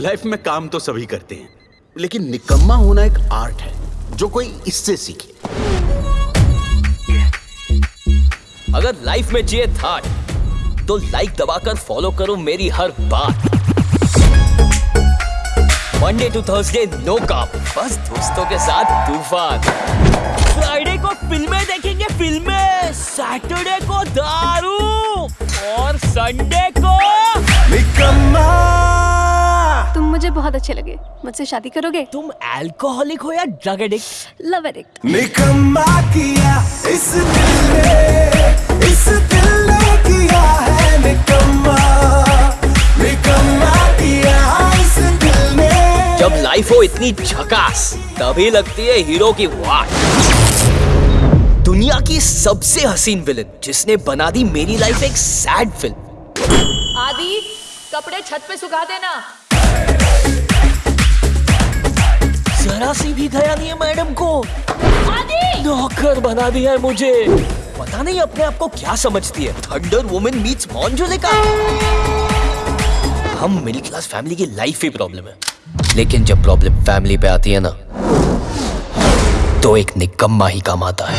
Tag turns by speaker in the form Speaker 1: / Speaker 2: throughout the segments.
Speaker 1: Life में काम तो सभी करते हैं। लेकिन निकम्मा होना एक आर्ट है, जो कोई इससे सीखे।
Speaker 2: अगर लाइफ में चाहिए था तो लाइक दबाकर फॉलो करो मेरी हर बात। मंडे टू थर्सडे नो काम। बस दोस्तों के साथ तूफ़ान। फ्राइडे को फ़िल्में देखेंगे, फ़िल्में। सैटरडे को दारू। और संडे को
Speaker 3: बहुत अच्छे लगे। मुझसे शादी करोगे?
Speaker 2: तुम अल्कोहलिक हो या ड्रग एडिक्ट
Speaker 3: लव एडिक्ट
Speaker 4: निकम्मा किया इस दिल ने इस दिल ने किया है निकम्मा। निकम्मा किया इस दिल ने।
Speaker 2: जब लाइफ हो इतनी झकास तभी लगती है हीरो की वाट। दुनिया की सबसे हसीन विलन जिसने बना दी मेरी लाइफ एक सैड फ़िल्म
Speaker 5: आदि कपड़े छत पे सुखा देना।
Speaker 2: जरा सी भी दया नहीं है मैडम को। नौकर बना दिया है मुझे। पता नहीं अपने आप को क्या समझती है। थंडर वुमेन मीट्स मॉन्जोलिका हम मिडिल क्लास फैमिली की लाइफ ही प्रॉब्लम है। लेकिन जब प्रॉब्लम फैमिली पे आती है ना तो एक निकम्मा ही काम आता है।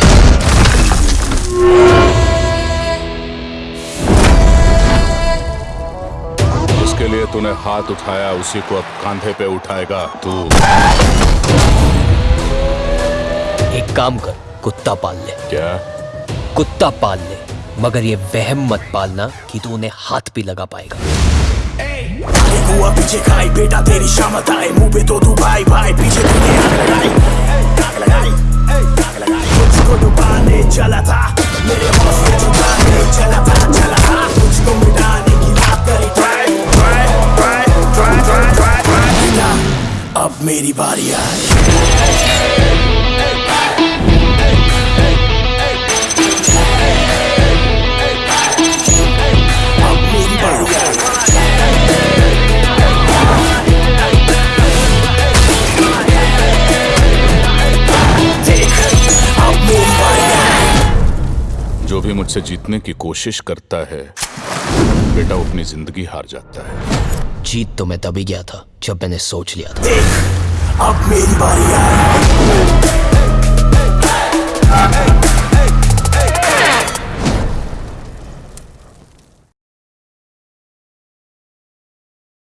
Speaker 6: उसके लिए तूने हाथ उठाया उसी को अब कांधे पे उठाएगा तू।
Speaker 2: काम कर कुत्ता पाल ले।
Speaker 6: क्या?
Speaker 2: कुत्ता पाल ले मगर ये वहम मत पालना कि तू उन्हें हाथ भी लगा पाएगा।
Speaker 4: हुआ पीछे खाई बेटा तेरी शामत आए मुँह पे तो तू भाई भाई पीछे तूने आग लगाई। आग लगाई आग लगाई। मुझको डुबाने चला था मेरे हौसले चला था चला था। मुझको मिटाने की बात करी। Try try try try try try अब मेरी बारी आई।
Speaker 6: जो भी मुझसे जीतने की कोशिश करता है बेटा वो अपनी ज़िंदगी हार जाता है।
Speaker 2: जीत तो मैं तभी गया था जब मैंने सोच लिया था।
Speaker 4: अब मेरी बारी आई